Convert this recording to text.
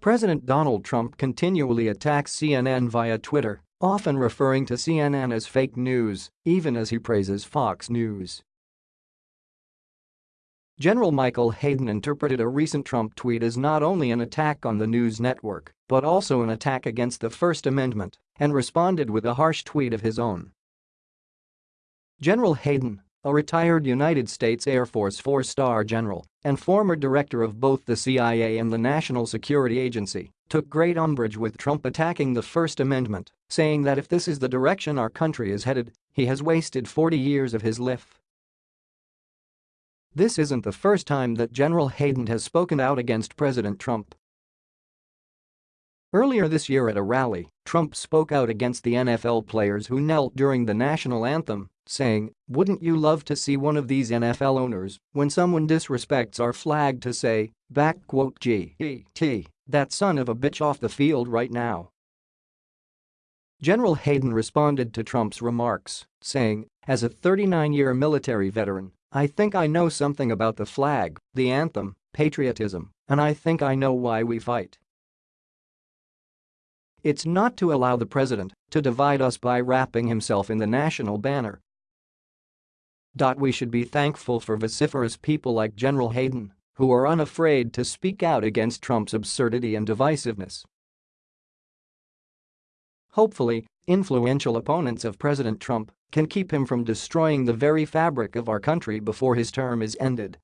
President Donald Trump continually attacks CNN via Twitter, often referring to CNN as fake news, even as he praises Fox News. General Michael Hayden interpreted a recent Trump tweet as not only an attack on the news network, but also an attack against the First Amendment, and responded with a harsh tweet of his own. General Hayden, a retired United States Air Force four-star general and former director of both the CIA and the National Security Agency, took great umbrage with Trump attacking the First Amendment, saying that if this is the direction our country is headed, he has wasted 40 years of his life. This isn't the first time that General Hayden has spoken out against President Trump. Earlier this year at a rally, Trump spoke out against the NFL players who knelt during the national anthem, saying, wouldn't you love to see one of these NFL owners, when someone disrespects our flag to say, back quote G-E-T, that son of a bitch off the field right now. General Hayden responded to Trump's remarks, saying, as a 39-year military veteran, I think I know something about the flag, the anthem, patriotism, and I think I know why we fight. It's not to allow the president to divide us by wrapping himself in the national banner. We should be thankful for vociferous people like General Hayden, who are unafraid to speak out against Trump's absurdity and divisiveness. Hopefully, influential opponents of President Trump can keep him from destroying the very fabric of our country before his term is ended.